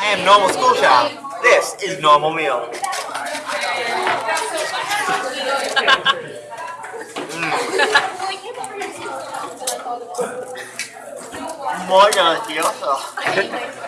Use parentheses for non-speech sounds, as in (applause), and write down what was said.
I am normal school child. This is normal meal. Mm. Muy gracioso. (laughs)